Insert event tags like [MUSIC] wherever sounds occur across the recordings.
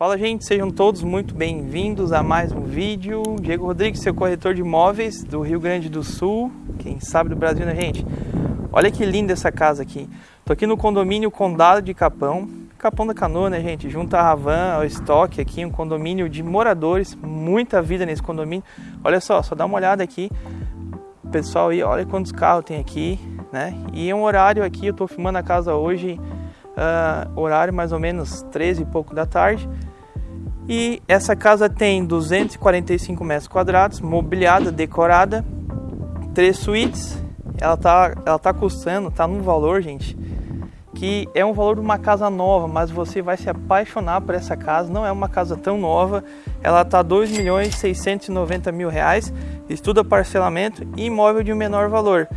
Fala gente, sejam todos muito bem-vindos a mais um vídeo. Diego Rodrigues, seu corretor de imóveis do Rio Grande do Sul, quem sabe do Brasil, né gente? Olha que linda essa casa aqui. Tô aqui no condomínio Condado de Capão, Capão da Canoa, né gente? Junto à Ravan, ao estoque aqui, um condomínio de moradores, muita vida nesse condomínio. Olha só, só dá uma olhada aqui. Pessoal aí, olha quantos carros tem aqui, né? E é um horário aqui, eu tô filmando a casa hoje, uh, horário mais ou menos 13 e pouco da tarde. E essa casa tem 245 metros quadrados, mobiliada, decorada, três suítes. Ela tá, ela tá custando, tá num valor, gente, que é um valor de uma casa nova, mas você vai se apaixonar por essa casa. Não é uma casa tão nova, ela tá 2 milhões 690 mil reais, estuda parcelamento e imóvel de um menor valor.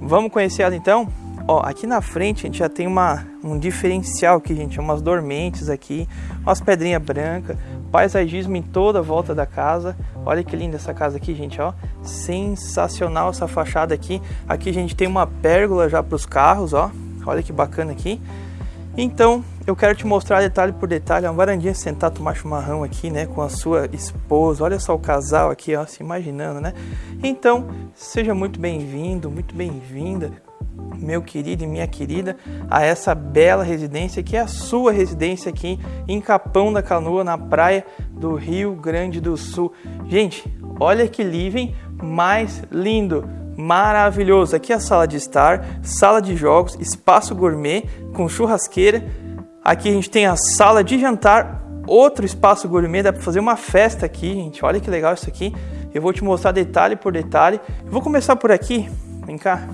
Vamos conhecer ela então? Ó, aqui na frente a gente já tem uma, um diferencial aqui, gente, umas dormentes aqui, umas pedrinhas brancas, paisagismo em toda a volta da casa. Olha que linda essa casa aqui, gente, ó. Sensacional essa fachada aqui. Aqui a gente tem uma pérgola já para os carros, ó. Olha que bacana aqui. Então, eu quero te mostrar detalhe por detalhe, uma varandinha sentar tomar chimarrão aqui, né, com a sua esposa. Olha só o casal aqui, ó, se imaginando, né? Então, seja muito bem-vindo, muito bem-vinda meu querido e minha querida, a essa bela residência que é a sua residência aqui em Capão da Canoa, na praia do Rio Grande do Sul. Gente, olha que living mais lindo, maravilhoso. Aqui é a sala de estar, sala de jogos, espaço gourmet com churrasqueira. Aqui a gente tem a sala de jantar, outro espaço gourmet, dá para fazer uma festa aqui, gente. Olha que legal isso aqui. Eu vou te mostrar detalhe por detalhe. Eu vou começar por aqui. Vem cá.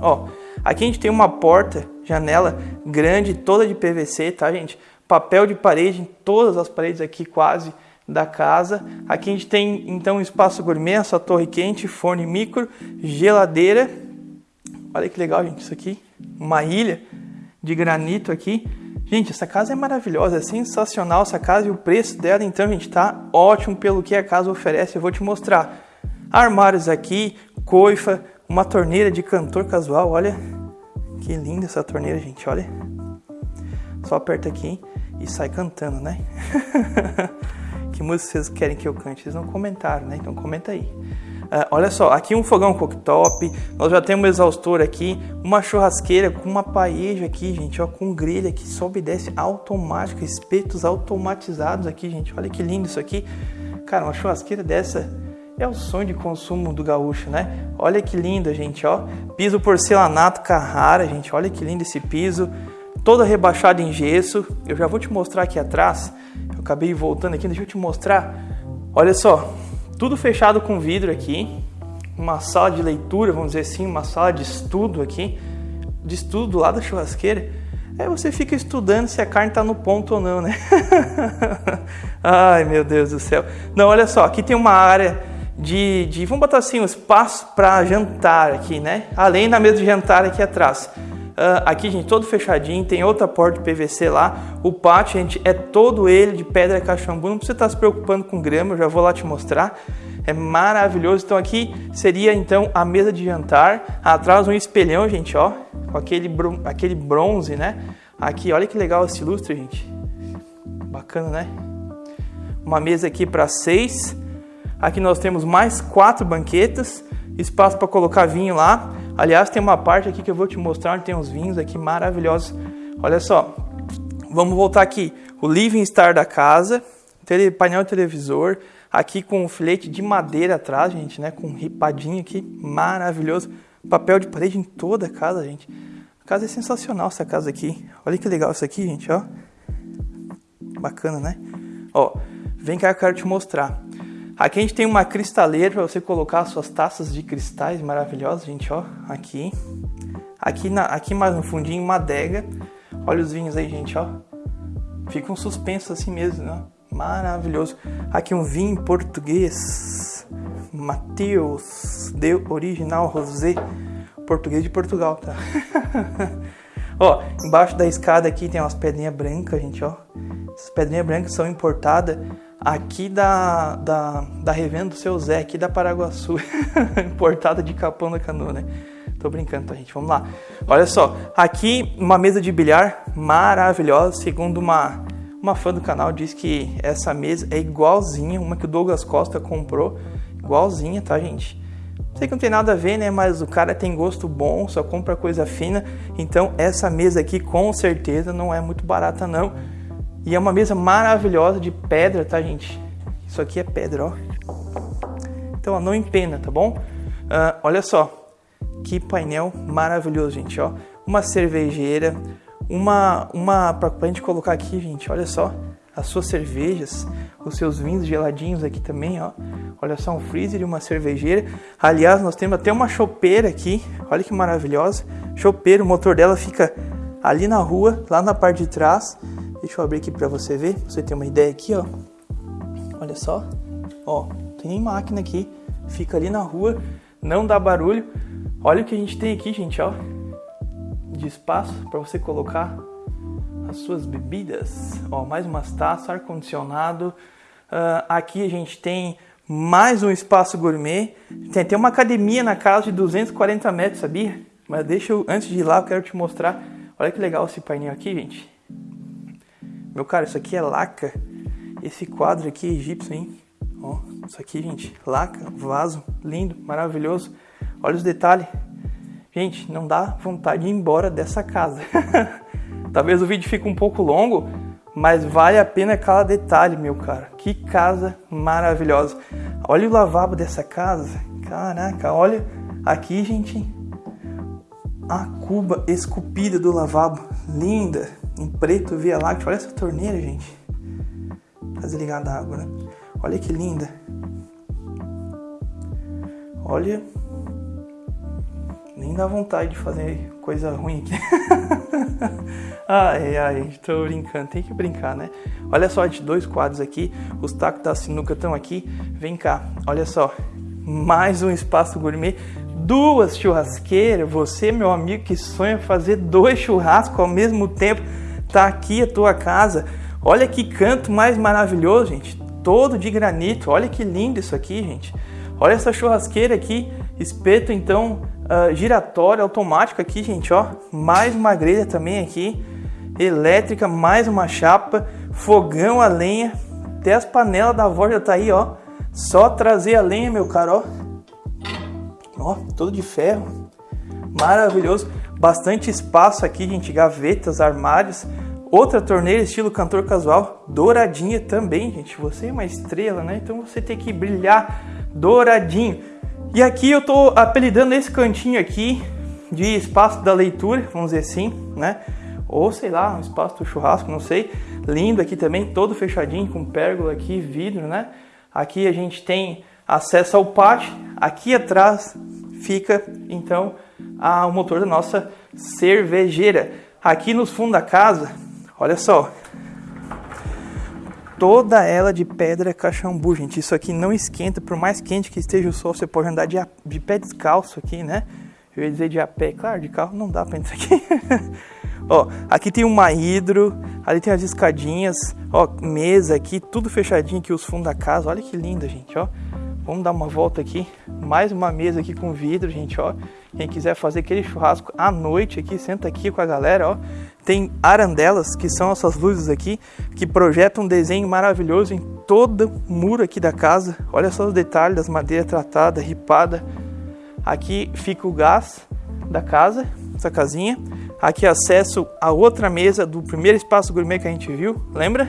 Ó, aqui a gente tem uma porta, janela grande, toda de PVC, tá, gente? Papel de parede em todas as paredes aqui quase da casa. Aqui a gente tem então um espaço gourmet, essa torre quente, forno micro, geladeira. Olha que legal, gente, isso aqui. Uma ilha de granito aqui. Gente, essa casa é maravilhosa, é sensacional essa casa e o preço dela, então, gente, tá ótimo pelo que a casa oferece. Eu vou te mostrar. Armários aqui, coifa, uma torneira de cantor casual, olha. Que linda essa torneira, gente, olha. Só aperta aqui e sai cantando, né? [LAUGHS] que música vocês querem que eu cante? Vocês não comentaram, né? Então comenta aí. Uh, olha só, aqui um fogão cooktop, nós já temos um exaustor aqui, uma churrasqueira com uma paeja aqui, gente, ó, com grelha que sobe e desce automática, espetos automatizados aqui, gente, olha que lindo isso aqui. Cara, uma churrasqueira dessa é o sonho de consumo do gaúcho, né? Olha que lindo, gente, ó. Piso porcelanato Carrara, gente. Olha que lindo esse piso. Todo rebaixado em gesso. Eu já vou te mostrar aqui atrás. Eu acabei voltando aqui, deixa eu te mostrar. Olha só, tudo fechado com vidro aqui. Uma sala de leitura, vamos dizer assim, uma sala de estudo aqui. De estudo lá da churrasqueira. Aí você fica estudando se a carne está no ponto ou não, né? [LAUGHS] Ai, meu Deus do céu. Não, olha só, aqui tem uma área de, de vamos botar assim, um espaço para jantar aqui, né? Além da mesa de jantar aqui atrás. Uh, aqui, gente, todo fechadinho, tem outra porta de PVC lá. O pátio, gente, é todo ele de pedra caxambu. Não precisa estar se preocupando com grama, eu já vou lá te mostrar. É maravilhoso. Então aqui seria então a mesa de jantar. Atrás um espelhão, gente, ó, com aquele, aquele bronze, né? Aqui, olha que legal esse lustre, gente. Bacana, né? Uma mesa aqui para seis. Aqui nós temos mais quatro banquetas, espaço para colocar vinho lá. Aliás, tem uma parte aqui que eu vou te mostrar onde tem uns vinhos aqui maravilhosos. Olha só, vamos voltar aqui. O living star da casa, painel televisor, aqui com um filete de madeira atrás, gente, né? Com um ripadinho aqui, maravilhoso. Papel de parede em toda a casa, gente. A casa é sensacional essa casa aqui. Olha que legal isso aqui, gente, ó. Bacana, né? Ó, vem cá que eu quero te mostrar. Aqui a gente tem uma cristaleira para você colocar suas taças de cristais maravilhosas, gente, ó, aqui. Aqui, na, aqui mais no fundinho, uma adega. Olha os vinhos aí, gente, ó. Fica um suspenso assim mesmo, né? Maravilhoso. Aqui um vinho português. Mateus de Original Rosé. Português de Portugal, tá? [LAUGHS] ó, embaixo da escada aqui tem umas pedrinhas brancas, gente, ó. Essas pedrinhas brancas são importadas aqui da, da, da revenda do seu Zé, aqui da Paraguaçu, [LAUGHS] importada de Capão da Canoa, né? Tô brincando, tá, gente? Vamos lá. Olha só, aqui uma mesa de bilhar maravilhosa, segundo uma, Uma fã do canal disse que essa mesa é igualzinha, uma que o Douglas Costa comprou, igualzinha, tá, gente? Sei que não tem nada a ver, né? Mas o cara tem gosto bom, só compra coisa fina. Então essa mesa aqui com certeza não é muito barata não. E é uma mesa maravilhosa de pedra, tá, gente? Isso aqui é pedra, ó. Então, ó, não empena, tá bom? Uh, olha só, que painel maravilhoso, gente, ó. Uma cervejeira, uma, uma pra, pra gente colocar aqui, gente, olha só. As suas cervejas, os seus vinhos geladinhos aqui também, ó. Olha só, um freezer e uma cervejeira. Aliás, nós temos até uma chopeira aqui. Olha que maravilhosa. Chopeira, o motor dela fica ali na rua, lá na parte de trás. Deixa eu abrir aqui para você ver, pra você ter uma ideia aqui, ó. Olha só. Ó, tem nem máquina aqui. Fica ali na rua, não dá barulho. Olha o que a gente tem aqui, gente, ó. De espaço para você colocar as suas bebidas. Ó, mais umas taças, ar-condicionado. Uh, aqui a gente tem mais um espaço gourmet. Tem até uma academia na casa de 240 metros, sabia? Mas deixa eu, antes de ir lá, eu quero te mostrar. Olha que legal esse painel aqui, gente. Meu cara, isso aqui é laca. Esse quadro aqui é egípcio, hein? Ó, isso aqui, gente, laca, vaso, lindo, maravilhoso. Olha os detalhes. Gente, não dá vontade de ir embora dessa casa. [LAUGHS] Talvez o vídeo fique um pouco longo, mas vale a pena cada detalhe, meu cara. Que casa maravilhosa. Olha o lavabo dessa casa. Caraca, olha aqui, gente. A cuba esculpida do lavabo. Linda. Em preto, via láctea. Olha essa torneira, gente. Tá desligada a água, né? Olha que linda. Olha. Nem dá vontade de fazer coisa ruim aqui. [LAUGHS] ai, ai, tô brincando, tem que brincar, né? Olha só, de dois quadros aqui, os tacos da sinuca estão aqui. Vem cá, olha só, mais um espaço gourmet, duas churrasqueiras. Você, meu amigo, que sonha fazer dois churrascos ao mesmo tempo, tá aqui a tua casa. Olha que canto mais maravilhoso, gente. Todo de granito. Olha que lindo isso aqui, gente. Olha essa churrasqueira aqui, espeto então uh, giratório automático aqui, gente, ó. Mais uma grelha também aqui, elétrica, mais uma chapa, fogão a lenha, até as panelas da avó já tá aí, ó. Só trazer a lenha, meu caro. Ó, todo de ferro. Maravilhoso. Bastante espaço aqui, gente, gavetas, armários. Outra torneira estilo cantor casual, douradinha também, gente. Você é uma estrela, né? Então você tem que brilhar douradinho. E aqui eu tô apelidando esse cantinho aqui de espaço da leitura, vamos dizer assim, né? Ou sei lá, um espaço do churrasco, não sei. Lindo aqui também, todo fechadinho com pérgola aqui, vidro, né? Aqui a gente tem acesso ao pátio. Aqui atrás fica então a, o motor da nossa cervejeira. Aqui no fundo da casa, olha só, toda ela de pedra caxambu, gente. Isso aqui não esquenta, por mais quente que esteja o sol, você pode andar de, de pé descalço aqui, né? Eu ia dizer de a pé, claro, de carro não dá para entrar aqui. [LAUGHS] ó, aqui tem uma hidro, ali tem as escadinhas, ó, mesa aqui, tudo fechadinho aqui, os fundos da casa. Olha que linda, gente, ó. Vamos dar uma volta aqui, mais uma mesa aqui com vidro, gente, ó. Quem quiser fazer aquele churrasco à noite aqui, senta aqui com a galera, ó. Tem arandelas, que são essas luzes aqui, que projetam um desenho maravilhoso em todo o muro aqui da casa. Olha só os detalhes das madeiras tratadas, ripada. Aqui fica o gás da casa, essa casinha. Aqui acesso a outra mesa do primeiro espaço gourmet que a gente viu, lembra?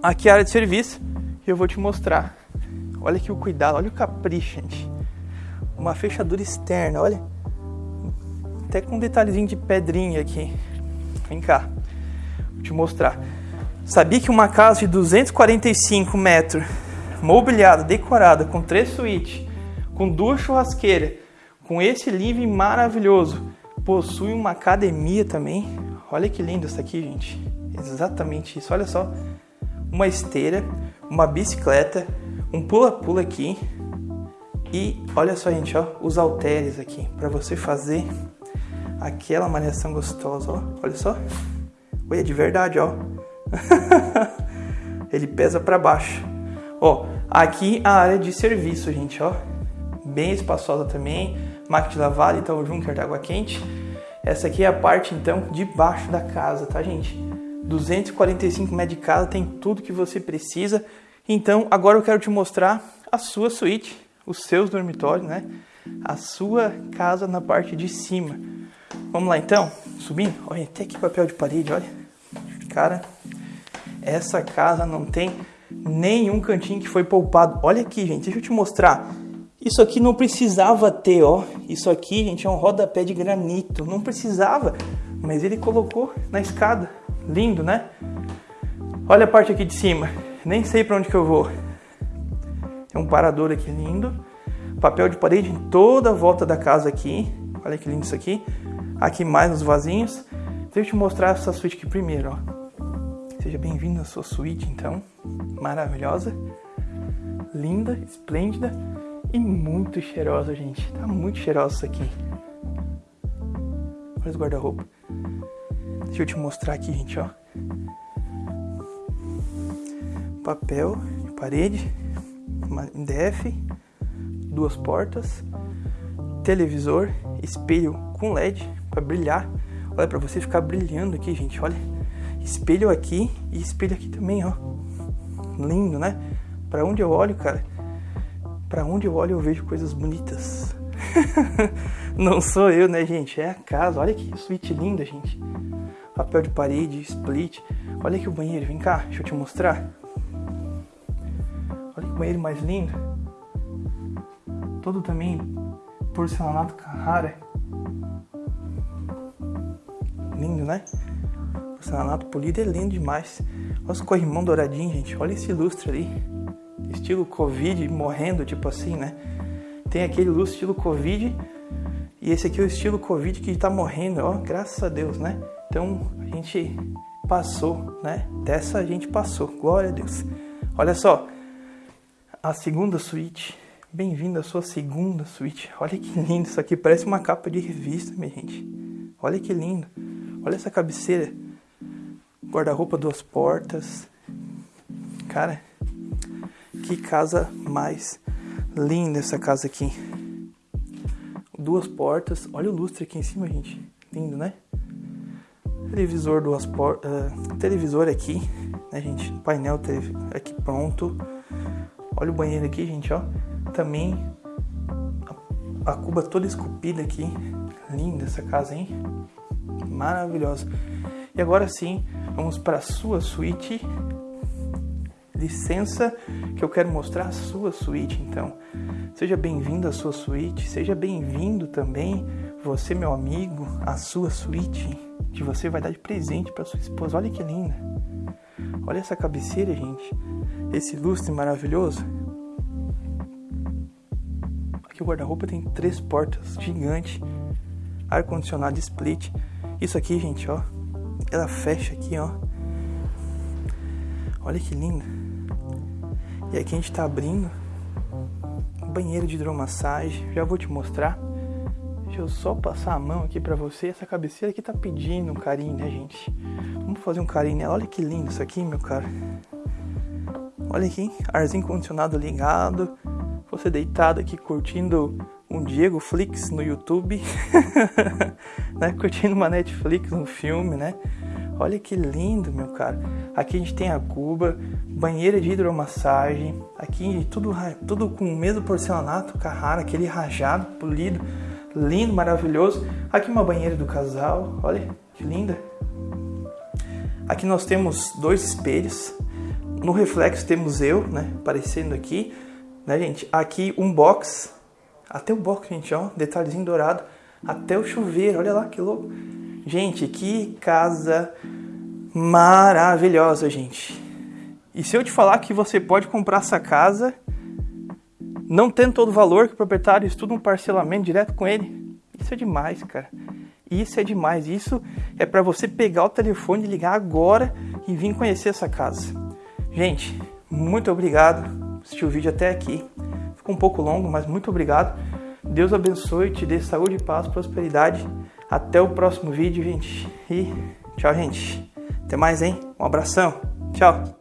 Aqui a área de serviço, que eu vou te mostrar. Olha aqui o cuidado, olha o capricho, gente. Uma fechadura externa, olha. Até com um detalhezinho de pedrinha aqui. Vem cá, vou te mostrar. Sabia que uma casa de 245 metros, mobiliada, decorada, com três suítes, com duas churrasqueiras, com esse living maravilhoso, possui uma academia também. Olha que lindo isso aqui, gente. Exatamente isso. Olha só, uma esteira, uma bicicleta, um pula-pula aqui. E olha só, gente, ó, os halteres aqui para você fazer aquela malhação gostosa, ó. Olha só. Oi, é de verdade, ó. [LAUGHS] Ele pesa para baixo. Ó, aqui a área de serviço, gente, ó. Bem espaçosa também. Máquina de lavar, então Junker de água quente. Essa aqui é a parte então de baixo da casa, tá, gente? 245 metros de casa, tem tudo que você precisa. Então, agora eu quero te mostrar a sua suíte, os seus dormitórios, né? A sua casa na parte de cima. Vamos lá então, subindo. Olha, até que papel de parede, olha. Cara, essa casa não tem nenhum cantinho que foi poupado. Olha aqui, gente, deixa eu te mostrar. Isso aqui não precisava ter, ó. Isso aqui, gente, é um rodapé de granito. Não precisava, mas ele colocou na escada. Lindo, né? Olha a parte aqui de cima. Nem sei para onde que eu vou. Tem um parador aqui lindo. Papel de parede em toda a volta da casa aqui. Olha que lindo isso aqui. Aqui mais nos vasinhos. Deixa eu te mostrar essa suíte aqui primeiro, ó. Seja bem-vindo à sua suíte, então. Maravilhosa, linda, esplêndida e muito cheirosa, gente. Tá muito cheirosa isso aqui. Olha os guarda-roupa. Deixa eu te mostrar aqui, gente, ó. Papel de parede, uma MDF, duas portas, televisor, espelho com LED para brilhar. Olha para você ficar brilhando aqui, gente. Olha espelho aqui e espelho aqui também, ó. Lindo, né? Para onde eu olho, cara? Para onde eu olho eu vejo coisas bonitas. [LAUGHS] Não sou eu, né, gente? É a casa. Olha que suíte linda, gente. Papel de parede, split. Olha aqui o banheiro. Vem cá, deixa eu te mostrar. Olha que banheiro mais lindo. Todo também porcelanato Carrara. Lindo, né? Porcelanato polido é lindo demais. Olha os corrimão douradinho, gente. Olha esse lustre ali. Estilo Covid morrendo, tipo assim, né? Tem aquele lustre estilo Covid. E esse aqui é o estilo Covid que tá morrendo, ó. Graças a Deus, né? Então a gente passou, né? Dessa a gente passou. Glória a Deus. Olha só. A segunda suíte. Bem-vindo à sua segunda suíte. Olha que lindo isso aqui. Parece uma capa de revista, minha gente. Olha que lindo. Olha essa cabeceira guarda-roupa duas portas. Cara, que casa mais linda essa casa aqui. Duas portas. Olha o lustre aqui em cima, gente. Lindo, né? Televisor duas portas. Uh, televisor aqui, né, gente? Painel aqui pronto. Olha o banheiro aqui, gente, ó. Também a, a cuba toda esculpida aqui. Linda essa casa, hein? Maravilhosa. E agora sim, Vamos para a sua suíte. Licença, que eu quero mostrar a sua suíte, então. Seja bem-vindo à sua suíte, seja bem-vindo também, você, meu amigo, à sua suíte, que você vai dar de presente para sua esposa. Olha que linda. Olha essa cabeceira, gente. Esse lustre maravilhoso. Aqui o guarda-roupa tem três portas gigante, ar-condicionado split. Isso aqui, gente, ó, ela fecha aqui, ó. Olha que linda. E aqui a gente tá abrindo banheiro de hidromassagem. Já vou te mostrar. Deixa eu só passar a mão aqui pra você. Essa cabeceira aqui tá pedindo um carinho, né, gente? Vamos fazer um carinho nela. Olha que lindo isso aqui, meu cara. Olha aqui, arzinho condicionado ligado. Você deitado aqui curtindo um Diego Flix no YouTube, [LAUGHS] né? Curtindo uma Netflix, um filme, né? Olha que lindo, meu cara. Aqui a gente tem a cuba, banheira de hidromassagem. Aqui tudo, tudo com o mesmo porcelanato Carrara, aquele rajado, polido, lindo, maravilhoso. Aqui uma banheira do casal, olha que linda. Aqui nós temos dois espelhos. No reflexo temos eu, né, aparecendo aqui, né, gente? Aqui um box, até o box, gente, ó, detalhezinho dourado, até o chuveiro, olha lá que louco. Gente, que casa maravilhosa, gente. E se eu te falar que você pode comprar essa casa, não tendo todo o valor que o proprietário estuda um parcelamento direto com ele, isso é demais, cara. Isso é demais. Isso é para você pegar o telefone, ligar agora e vir conhecer essa casa. Gente, muito obrigado por assistir o vídeo até aqui. Ficou um pouco longo, mas muito obrigado. Deus abençoe, te dê saúde, paz, prosperidade até o próximo vídeo, gente. E tchau, gente. Até mais, hein? Um abração. Tchau.